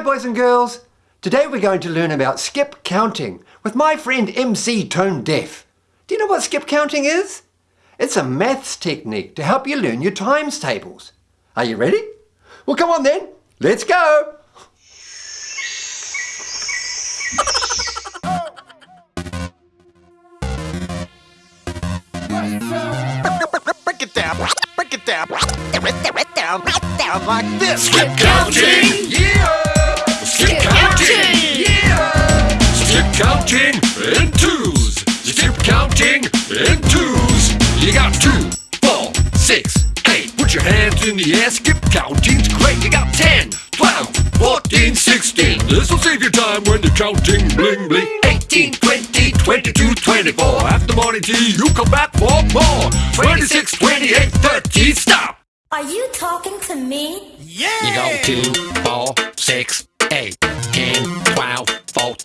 Hi boys and girls! Today we're going to learn about skip counting with my friend MC Tone Deaf. Do you know what skip counting is? It's a maths technique to help you learn your times tables. Are you ready? Well come on then, let's go! Break it down, break it down, break it down, break it down like this. Skip counting! Yeah! Skip counting! Yeah! Skip counting in twos. Skip counting in twos. You got two, four, six, eight. Put your hands in the air. Skip counting's great. You got 10, 12, 14, 16. This'll save you time when you're counting bling bling. 18, 20, 22, 24. After morning tea, you come back for more. Twenty-six, twenty-eight, thirty, Stop! Are you talking to me? Yeah! You go 2, 4, 6, 8, 10, 12,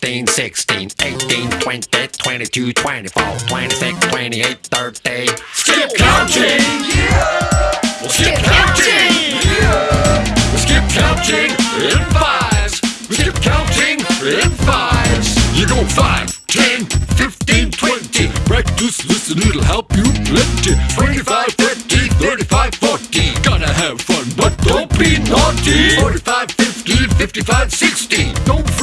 14, 16, 18, 20, 22, 24, 26, 28, 30. Skip counting! Yeah! Well, skip counting! Yeah! We skip counting in fives. We skip counting in fives. You go 5, 10, 15, 20. Practice, listen, it'll help you plenty. 25, 30, 35, 40. Gotta have fun, but don't be naughty. 45, 50, 55, 60. Don't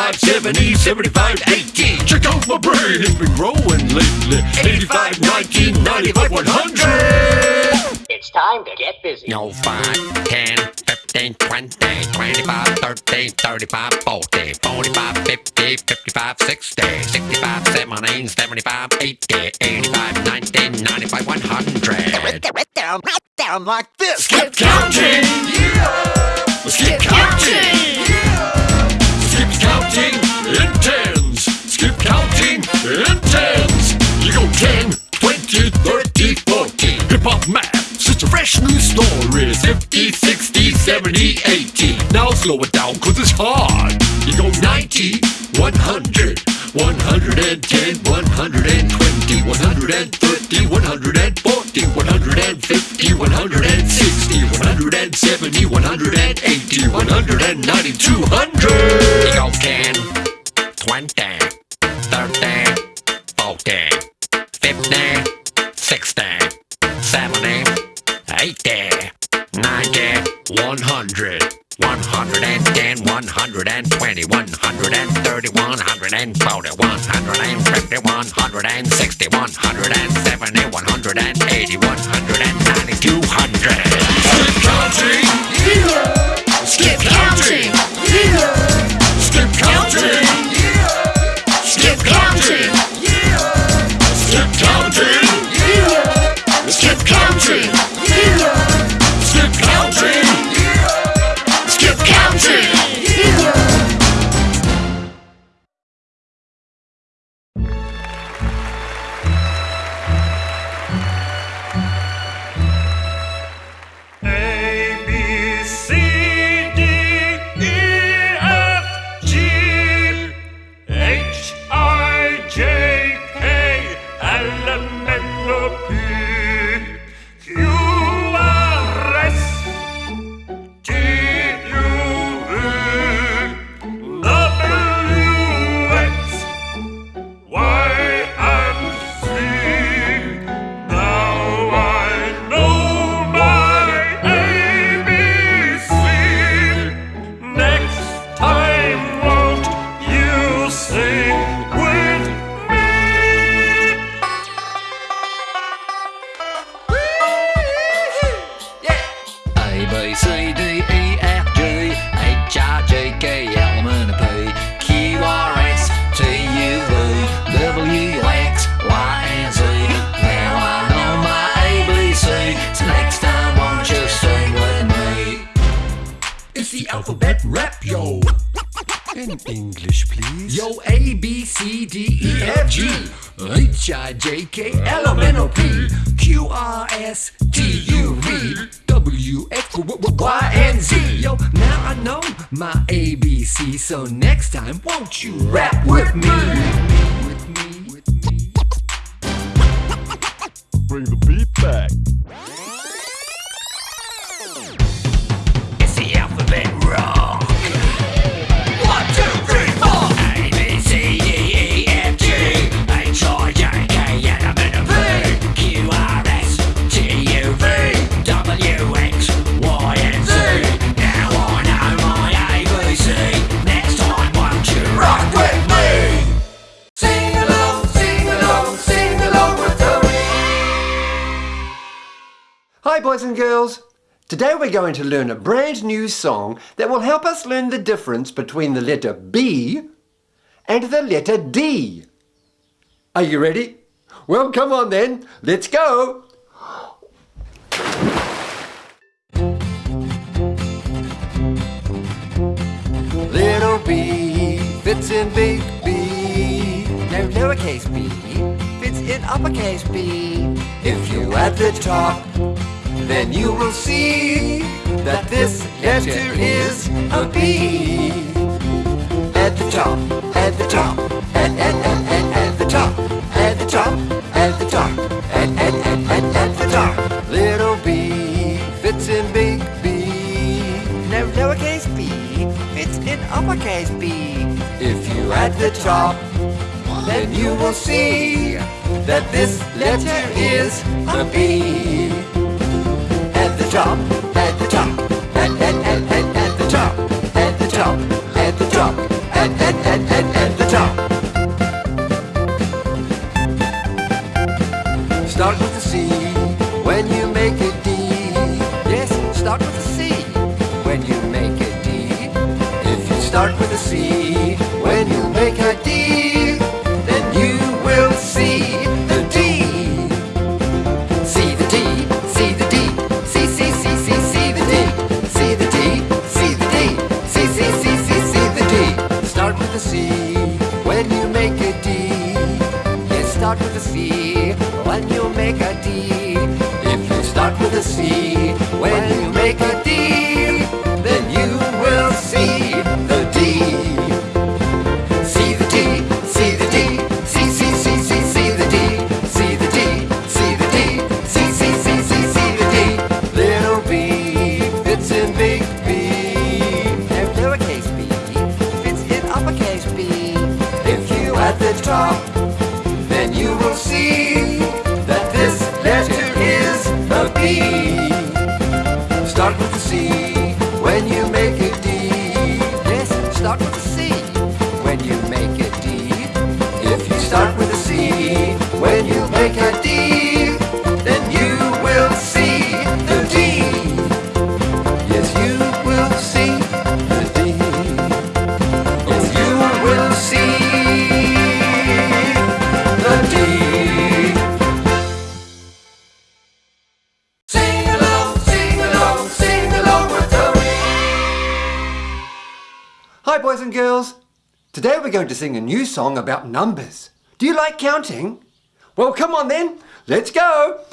65, 70, 75, 80. Check out my brain, it's been growing lately. 85, 90, 95, 100. It's time to get busy. No, 5, 10, 15, 20, 25, 30, 35, 40, 45, 50, 55, 60, 65, 70, 75, 80, 85, 90, 95, 100. Down, down like this. Skip counting! Yeah! Skip counting! Story. 50, 60, 70, 80. Now slow it down, cause it's hard. You go 90, 100, 110, 120, 130, 140, 150, 160, 170, 180, 190, 200. 120, 130, 140, 150, 160, 170, In English, please. Yo, A, B, C, D, E, F, G, H, I, J, K, L, M, N, O, P, Q, R, S, T, U, V, W, X, W, W, Y, and Z. Yo, now I know my ABC, so next time, won't you rap with me? With me, with me. Bring the beat back. Boys and girls. Today we're going to learn a brand new song that will help us learn the difference between the letter B and the letter D. Are you ready? Well, come on then. Let's go. Little b fits in big B. No lowercase b fits in uppercase B. If you add the top, then you will see that this letter is a B. At the top, at the top, at at at at at the top, at the top, at the top, at at at at at the top. Little b fits in big B. No lowercase b fits in uppercase B. If you add the top, then you will see that this letter is a B. The top, at the top, at at at at at the top, at the top, at the top, at at at at at the top. Start with a C when you make a D. Yes, start with a C when you make a D. If you start with a C C when you make a D. If you start with a C start with a C when you make a D, then you will see the D. Yes, you will see the D. Yes, you will see the D. Sing along, sing along, sing along with. Hi, boys and girls. Today we're going to sing a new song about numbers. Do you like counting? Well, come on then. Let's go.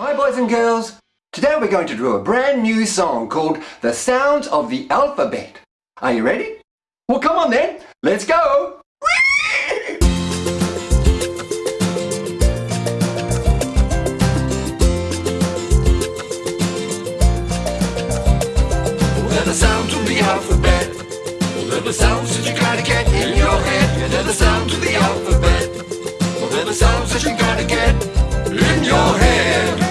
Hi boys and girls! Today we're going to draw a brand new song called The Sounds of the Alphabet. Are you ready? Well come on then, let's go! They're the alphabet that you gotta get in your head the alphabet They're the sounds that you gotta get in your head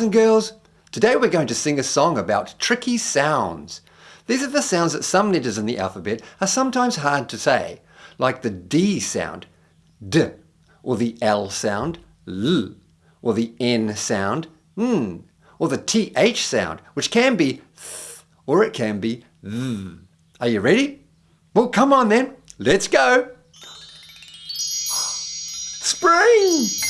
boys and girls, today we're going to sing a song about tricky sounds. These are the sounds that some letters in the alphabet are sometimes hard to say, like the D sound, D, or the L sound, L, or the N sound, N, or the TH sound, which can be Th, or it can be Th. Are you ready? Well, come on then, let's go. Spring!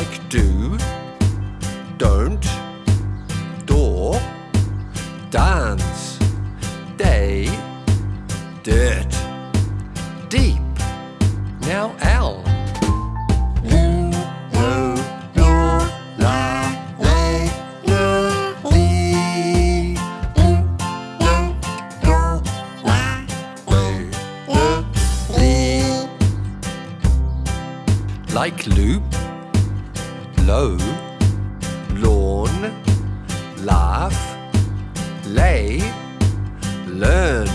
like do. Lay, learn,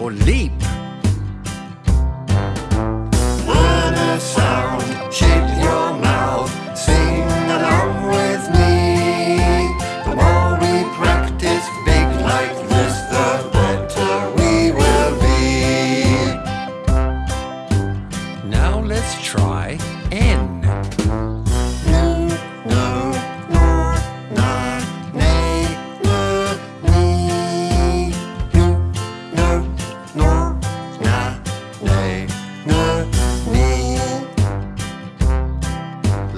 or leap.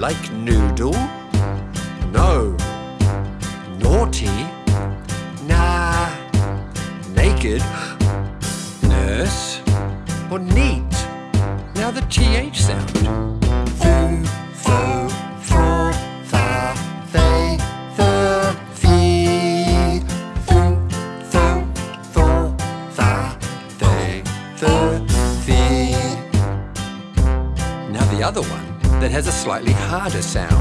Like noodle, slightly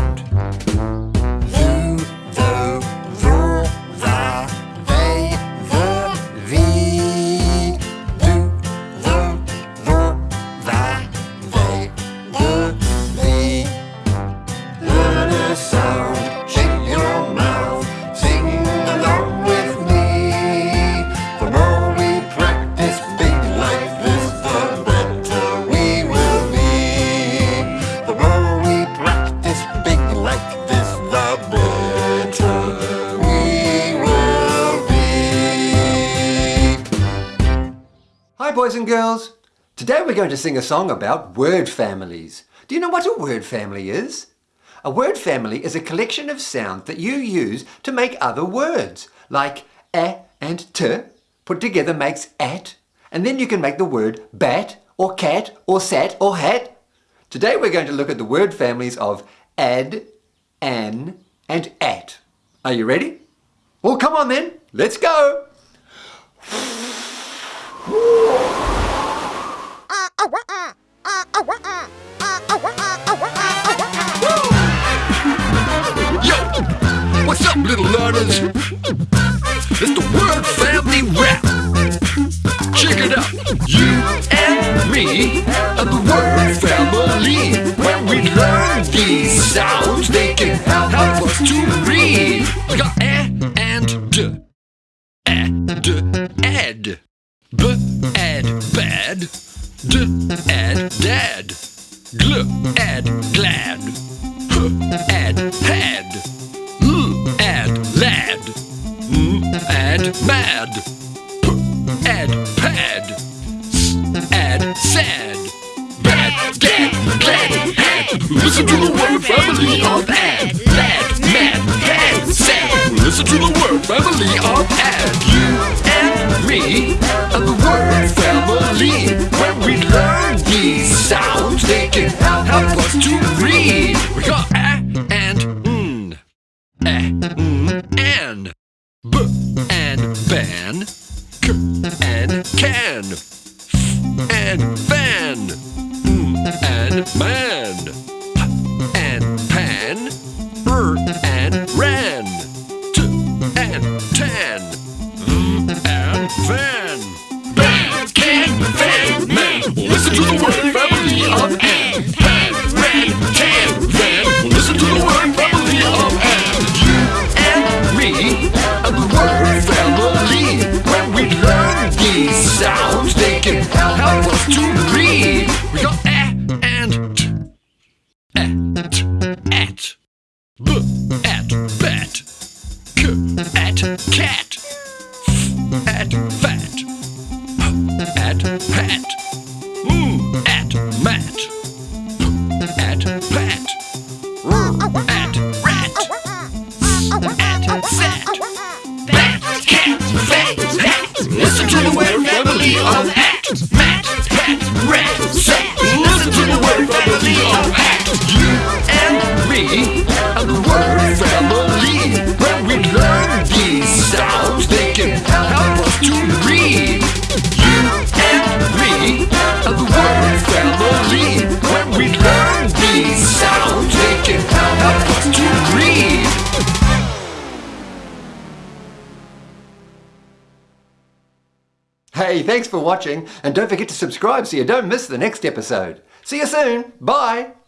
we're going to sing a song about word families. Do you know what a word family is? A word family is a collection of sounds that you use to make other words, like a and t put together makes at, and then you can make the word bat or cat or sat or hat. Today we're going to look at the word families of ad, an, and at. Are you ready? Well, come on then, let's go! Yo, what's up, little learners? It's the word family rap. Check it out. You and me are the word family. When we learn these sounds, they can help us to read. D, ad, dad, gl, ad, glad, h, ad, had, m, ad, lad, m, ad, mad, p, ad, pad, s, ad, sad, bad, dad, glad, had. Listen to the word family of ad, lad, mad, had, sad. Listen to the word family of ad. You rat, Thanks for watching, and don't forget to subscribe so you don't miss the next episode. See you soon. Bye.